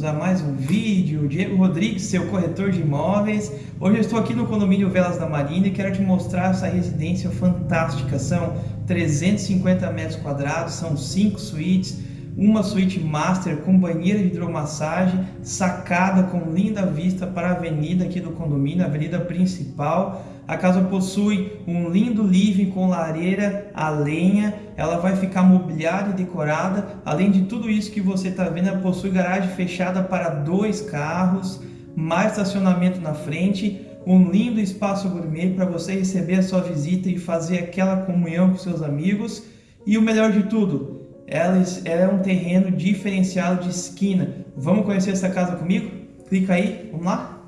bem-vindos a mais um vídeo. Diego Rodrigues, seu corretor de imóveis. Hoje eu estou aqui no condomínio Velas da Marina e quero te mostrar essa residência fantástica. São 350 metros quadrados, são 5 suítes, uma suíte master com banheira de hidromassagem, sacada com linda vista para a avenida aqui do condomínio, a avenida principal. A casa possui um lindo living com lareira a lenha, ela vai ficar mobiliada e decorada. Além de tudo isso que você está vendo, ela possui garagem fechada para dois carros, mais estacionamento na frente, um lindo espaço gourmet para você receber a sua visita e fazer aquela comunhão com seus amigos. E o melhor de tudo, ela é um terreno diferenciado de esquina. Vamos conhecer essa casa comigo? Clica aí, vamos lá?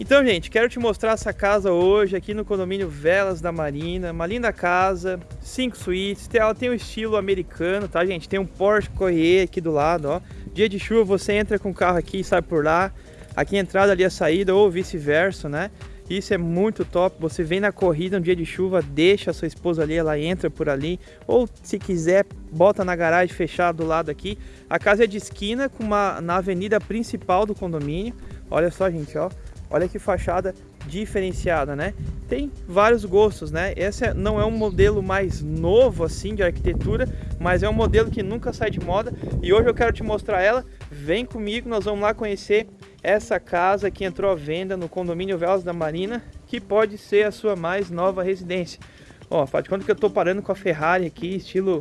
Então, gente, quero te mostrar essa casa hoje aqui no condomínio Velas da Marina. Uma linda casa, cinco suítes. Ela tem um estilo americano, tá, gente? Tem um Porsche Corriere aqui do lado, ó. Dia de chuva, você entra com o carro aqui e sai por lá. Aqui a entrada, ali a saída, ou vice-versa, né? Isso é muito top. Você vem na corrida um dia de chuva, deixa a sua esposa ali, ela entra por ali. Ou se quiser, bota na garagem fechada do lado aqui. A casa é de esquina com uma, na avenida principal do condomínio. Olha só, gente, ó. Olha que fachada diferenciada, né? Tem vários gostos, né? Esse não é um modelo mais novo assim de arquitetura, mas é um modelo que nunca sai de moda e hoje eu quero te mostrar ela. Vem comigo, nós vamos lá conhecer essa casa que entrou à venda no condomínio Velas da Marina, que pode ser a sua mais nova residência. Ó, faz de conta que eu tô parando com a Ferrari aqui, estilo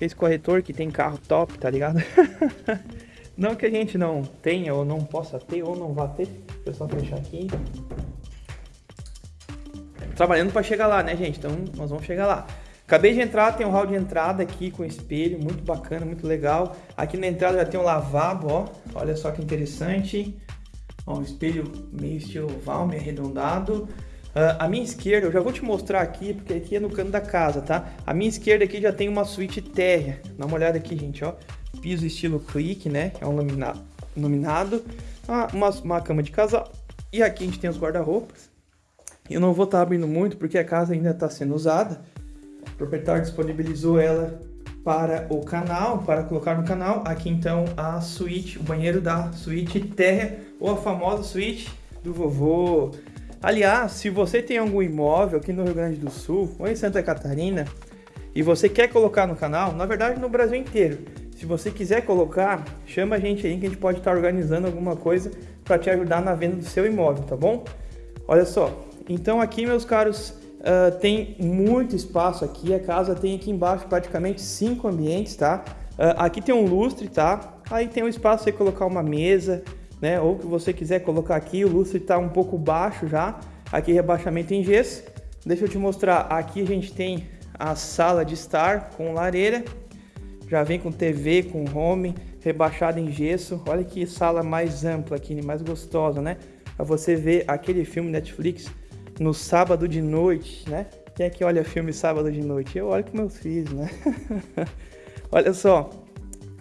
esse corretor que tem carro top, tá ligado? Não que a gente não tenha ou não possa ter ou não vá ter. Deixa eu só fechar aqui. Trabalhando para chegar lá, né, gente? Então nós vamos chegar lá. Acabei de entrar, tem um hall de entrada aqui com espelho, muito bacana, muito legal. Aqui na entrada já tem um lavabo, ó. Olha só que interessante. Ó, um espelho meio estilo oval, meio arredondado. Uh, a minha esquerda, eu já vou te mostrar aqui, porque aqui é no canto da casa, tá? A minha esquerda aqui já tem uma suíte térrea. Dá uma olhada aqui, gente, ó piso estilo clique, né? É um laminado, ah, uma, uma cama de casal. E aqui a gente tem os guarda-roupas. Eu não vou estar tá abrindo muito porque a casa ainda está sendo usada. O proprietário disponibilizou ela para o canal, para colocar no canal. Aqui então a suíte, o banheiro da suíte terra ou a famosa suíte do vovô. Aliás, se você tem algum imóvel aqui no Rio Grande do Sul ou em Santa Catarina e você quer colocar no canal, na verdade no Brasil inteiro, se você quiser colocar, chama a gente aí que a gente pode estar organizando alguma coisa para te ajudar na venda do seu imóvel, tá bom? Olha só, então aqui meus caros, uh, tem muito espaço aqui, a casa tem aqui embaixo praticamente cinco ambientes, tá? Uh, aqui tem um lustre, tá? Aí tem um espaço para colocar uma mesa, né? Ou que você quiser colocar aqui, o lustre está um pouco baixo já, aqui rebaixamento em gesso. Deixa eu te mostrar, aqui a gente tem a sala de estar com lareira, já vem com TV, com home, rebaixado em gesso. Olha que sala mais ampla aqui, mais gostosa, né? Pra você ver aquele filme Netflix no sábado de noite, né? Quem é que olha filme sábado de noite? Eu olho com meus filhos, né? olha só,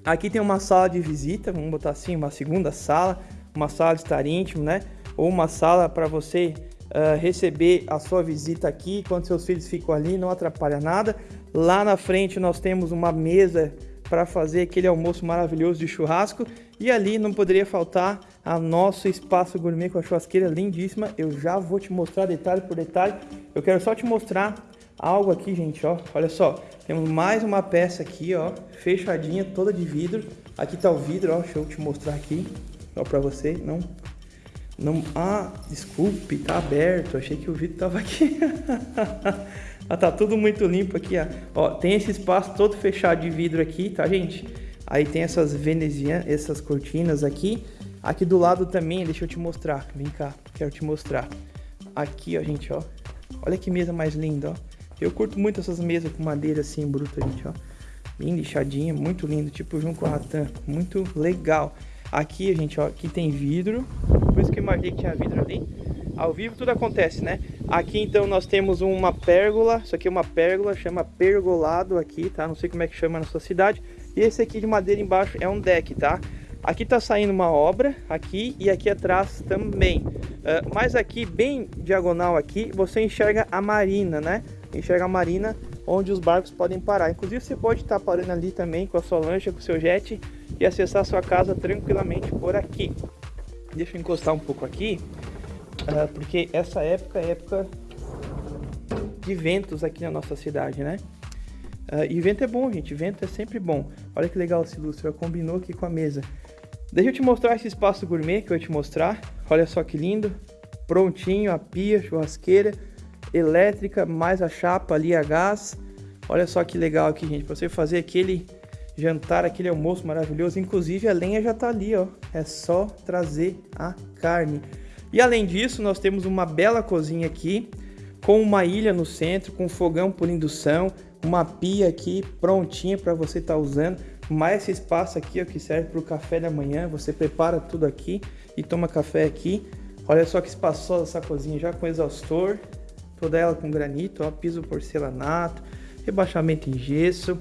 aqui tem uma sala de visita, vamos botar assim, uma segunda sala, uma sala de estar íntimo, né? Ou uma sala para você uh, receber a sua visita aqui, quando seus filhos ficam ali, não atrapalha nada. Lá na frente nós temos uma mesa para fazer aquele almoço maravilhoso de churrasco. E ali não poderia faltar a nosso espaço gourmet com a churrasqueira lindíssima. Eu já vou te mostrar detalhe por detalhe. Eu quero só te mostrar algo aqui, gente, ó. Olha só, temos mais uma peça aqui, ó, fechadinha, toda de vidro. Aqui tá o vidro, ó, deixa eu te mostrar aqui, para você. Não, não, ah, desculpe, tá aberto. Achei que o vidro tava aqui. Ah, tá tudo muito limpo aqui, ó. ó. Tem esse espaço todo fechado de vidro aqui, tá, gente? Aí tem essas venezianas, essas cortinas aqui. Aqui do lado também, deixa eu te mostrar. Vem cá, quero te mostrar. Aqui, ó, gente, ó. Olha que mesa mais linda, ó. Eu curto muito essas mesas com madeira assim, bruta, gente, ó. Bem lixadinha, muito lindo, tipo Junco Ratan, muito legal. Aqui, gente, ó, aqui tem vidro, por isso que eu imaginei que tinha vidro ali. Ao vivo tudo acontece, né? Aqui, então, nós temos uma pérgola, isso aqui é uma pérgola, chama pergolado aqui, tá? Não sei como é que chama na sua cidade. E esse aqui de madeira embaixo é um deck, tá? Aqui tá saindo uma obra, aqui e aqui atrás também. Uh, mas aqui, bem diagonal aqui, você enxerga a marina, né? Enxerga a marina onde os barcos podem parar. Inclusive você pode estar parando ali também com a sua lancha, com o seu jet e acessar a sua casa tranquilamente por aqui. Deixa eu encostar um pouco aqui, uh, porque essa época é época de ventos aqui na nossa cidade, né? Uh, e vento é bom, gente, vento é sempre bom. Olha que legal esse lustre, combinou aqui com a mesa. Deixa eu te mostrar esse espaço gourmet que eu ia te mostrar. Olha só que lindo, prontinho, a pia, churrasqueira, elétrica, mais a chapa ali a gás. Olha só que legal aqui, gente, para você fazer aquele jantar, aquele almoço maravilhoso. Inclusive a lenha já tá ali, ó. É só trazer a carne. E além disso, nós temos uma bela cozinha aqui, com uma ilha no centro, com fogão por indução, uma pia aqui prontinha para você estar tá usando. Mais esse espaço aqui, ó, que serve para o café da manhã. Você prepara tudo aqui e toma café aqui. Olha só que espaçosa essa cozinha, já com exaustor, toda ela com granito, ó, piso porcelanato, rebaixamento em gesso.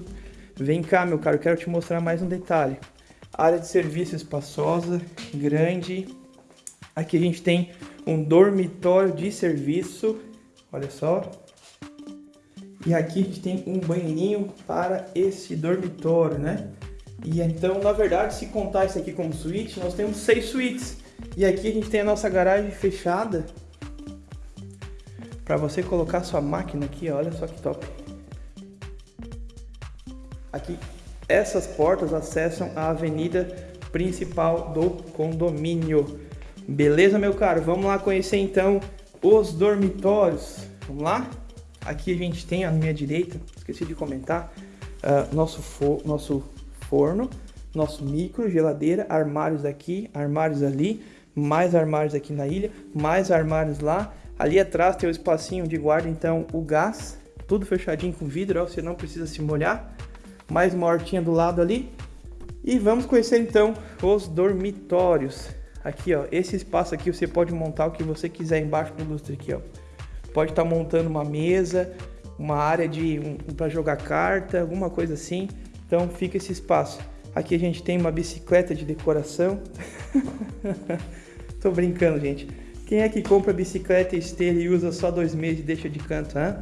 Vem cá, meu caro, quero te mostrar mais um detalhe. Área de serviço espaçosa, grande. Aqui a gente tem um dormitório de serviço, olha só. E aqui a gente tem um banheirinho para esse dormitório, né? E então, na verdade, se contar isso aqui como suíte, nós temos seis suítes. E aqui a gente tem a nossa garagem fechada para você colocar sua máquina aqui, olha só que top. Aqui, essas portas acessam a avenida principal do condomínio. Beleza, meu caro? Vamos lá conhecer então os dormitórios. Vamos lá? Aqui a gente tem à minha direita, esqueci de comentar, uh, nosso, fo nosso forno, nosso micro, geladeira, armários aqui, armários ali, mais armários aqui na ilha, mais armários lá, Ali atrás tem o espacinho de guarda, então o gás, tudo fechadinho com vidro, ó, você não precisa se molhar. Mais uma hortinha do lado ali. E vamos conhecer então os dormitórios. Aqui, ó, esse espaço aqui você pode montar o que você quiser embaixo do lustre aqui, ó. Pode estar tá montando uma mesa, uma área de um, para jogar carta, alguma coisa assim. Então fica esse espaço. Aqui a gente tem uma bicicleta de decoração. Tô brincando, gente. Quem é que compra bicicleta esteira e usa só dois meses e deixa de canto, hein?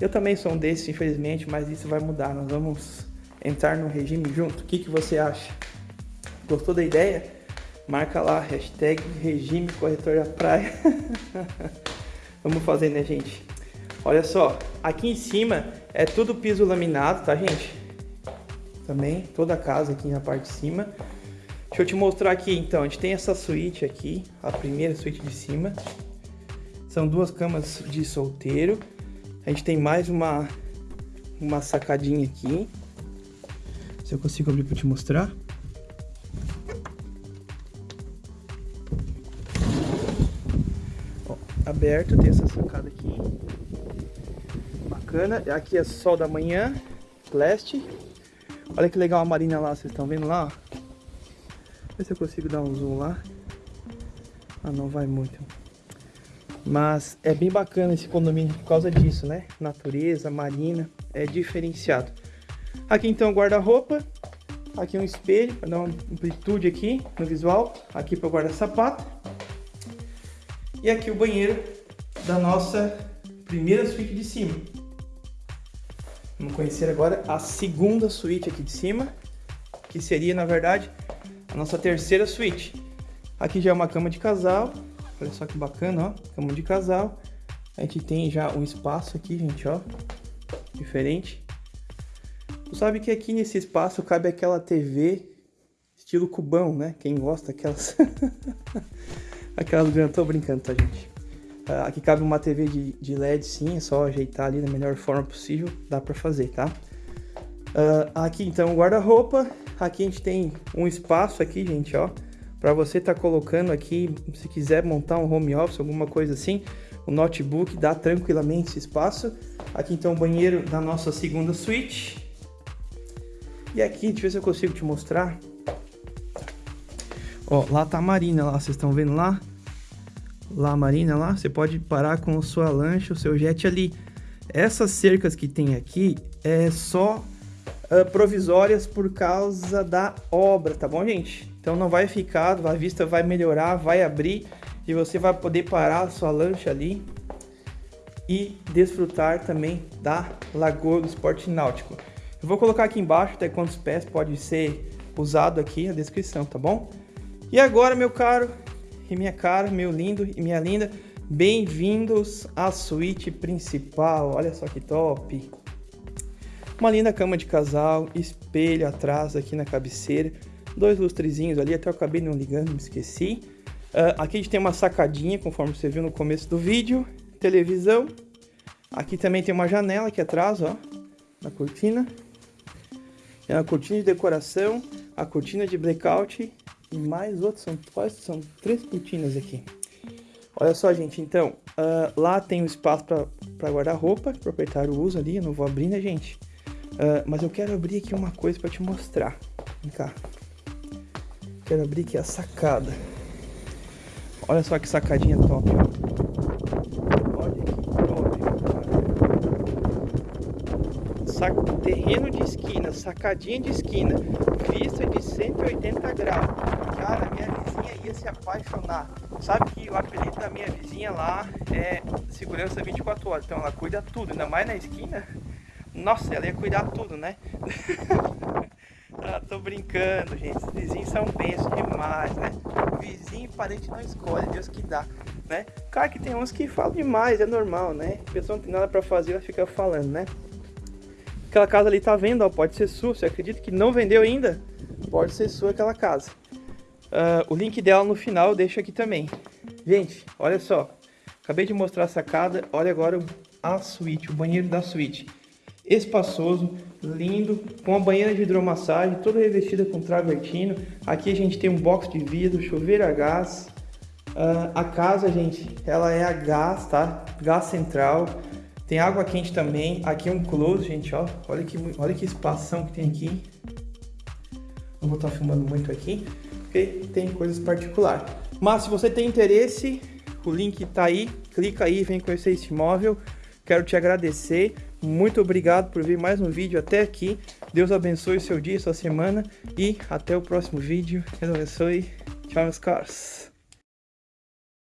Eu também sou um desses, infelizmente, mas isso vai mudar. Nós vamos entrar no regime junto. O que, que você acha? Gostou da ideia? Marca lá, hashtag regime corretor da praia. vamos fazer, né, gente? Olha só, aqui em cima é tudo piso laminado, tá, gente? Também, toda a casa aqui na parte de cima. Deixa eu te mostrar aqui então, a gente tem essa suíte aqui, a primeira suíte de cima. São duas camas de solteiro. A gente tem mais uma, uma sacadinha aqui. Se eu consigo abrir para te mostrar. Aberto, tem essa sacada aqui. Bacana. Aqui é sol da manhã, leste. Olha que legal a marina lá, vocês estão vendo lá? Ver se eu consigo dar um zoom lá. Ah, não vai muito. Mas é bem bacana esse condomínio por causa disso, né? Natureza, marina, é diferenciado. Aqui então guarda-roupa. Aqui um espelho para dar uma amplitude aqui no visual. Aqui para guardar sapato. E aqui o banheiro da nossa primeira suíte de cima. Vamos conhecer agora a segunda suíte aqui de cima, que seria, na verdade, a nossa terceira suíte. Aqui já é uma cama de casal, olha só que bacana, ó, cama de casal. A gente tem já um espaço aqui, gente, ó, diferente. Tu sabe que aqui nesse espaço cabe aquela TV estilo cubão, né? Quem gosta aquelas... aquelas grandes, tô brincando, tá, gente? Uh, aqui cabe uma TV de, de, LED, sim, é só ajeitar ali da melhor forma possível, dá pra fazer, tá? Uh, aqui então guarda-roupa, Aqui a gente tem um espaço aqui, gente, ó, para você tá colocando aqui, se quiser montar um home office, alguma coisa assim, o notebook, dá tranquilamente esse espaço. Aqui então o banheiro da nossa segunda suíte. E aqui, deixa eu ver se eu consigo te mostrar. Ó, lá tá a marina lá, vocês estão vendo lá? Lá a marina lá, você pode parar com a sua lancha, o seu jet ali. Essas cercas que tem aqui é só uh, provisórias por causa da obra, tá bom, gente? Então não vai ficar, a vista vai melhorar, vai abrir e você vai poder parar a sua lancha ali e desfrutar também da Lagoa do Esporte Náutico. Eu vou colocar aqui embaixo até quantos pés pode ser usado aqui na descrição, tá bom? E agora, meu caro e minha cara, meu lindo e minha linda, bem-vindos à suíte principal. Olha só que top! Uma linda cama de casal, espelho atrás aqui na cabeceira, dois lustrezinhos ali, até eu acabei não ligando, me esqueci. Uh, aqui a gente tem uma sacadinha, conforme você viu no começo do vídeo, televisão. Aqui também tem uma janela aqui atrás, ó, na cortina. É a cortina de decoração, a cortina de blackout e mais outros, são quase são três cortinas aqui. Olha só, gente, então, uh, lá tem um espaço para guardar roupa, o proprietário usa ali, eu não vou abrir, né, gente? Uh, mas eu quero abrir aqui uma coisa para te mostrar. Vem cá. Quero abrir aqui a sacada. Olha só que sacadinha top, ó. sac... terreno de esquina, sacadinha de esquina, vista de 180 graus. Cara, minha vizinha ia se apaixonar. Sabe que o apelido da minha vizinha lá é segurança 24 horas, então ela cuida tudo, ainda mais na esquina. Nossa, ela ia cuidar tudo, né? ah, tô brincando, gente. Os vizinhos são pensos demais, né? Vizinho e parente não escolhe, Deus que dá, né? Claro que tem uns que falam demais, é normal, né? A pessoa não tem nada pra fazer, ela fica falando, né? Aquela casa ali tá vendo, ó, pode ser sua. Você acredita que não vendeu ainda? Pode ser sua aquela casa. Uh, o link dela no final eu deixo aqui também. Gente, olha só. Acabei de mostrar a sacada. Olha agora a suíte, o banheiro da suíte. Espaçoso, lindo, com a banheira de hidromassagem, toda revestida com travertino. Aqui a gente tem um box de vidro, chuveiro a gás. Uh, a casa, gente, ela é a gás, tá? Gás central. Tem água quente também. Aqui é um close, gente, ó. Olha que, olha que espação que tem aqui. Não vou estar filmando muito aqui, tem coisas particulares. Mas se você tem interesse, o link tá aí. Clica aí, vem conhecer esse imóvel. Quero te agradecer. Muito obrigado por ver mais um vídeo até aqui. Deus abençoe seu dia, sua semana. E até o próximo vídeo. Deus abençoe. Tchau, meus caros.